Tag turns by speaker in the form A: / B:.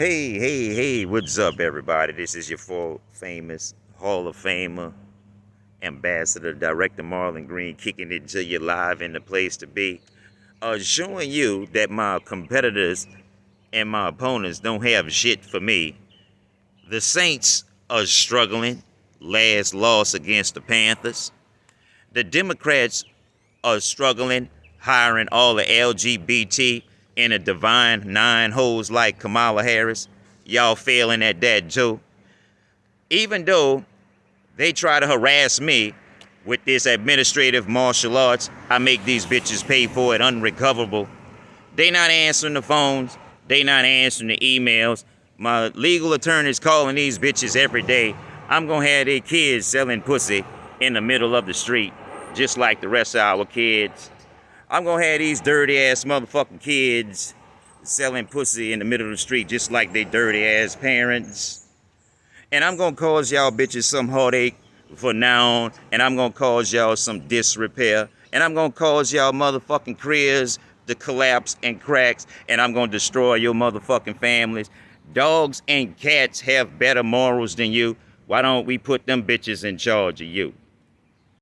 A: Hey, hey, hey, what's up, everybody? This is your full famous Hall of Famer, Ambassador, Director Marlon Green, kicking it to you live in the place to be. Uh, showing you that my competitors and my opponents don't have shit for me. The Saints are struggling. Last loss against the Panthers. The Democrats are struggling, hiring all the LGBT in a divine nine holes like Kamala Harris. Y'all failing at that, Joe. Even though they try to harass me with this administrative martial arts, I make these bitches pay for it unrecoverable. They not answering the phones. They not answering the emails. My legal attorney's calling these bitches every day. I'm gonna have their kids selling pussy in the middle of the street, just like the rest of our kids. I'm gonna have these dirty ass motherfucking kids selling pussy in the middle of the street just like they dirty ass parents. And I'm gonna cause y'all bitches some heartache for now on, and I'm gonna cause y'all some disrepair, and I'm gonna cause y'all motherfucking careers to collapse and cracks, and I'm gonna destroy your motherfucking families. Dogs and cats have better morals than you. Why don't we put them bitches in charge of you?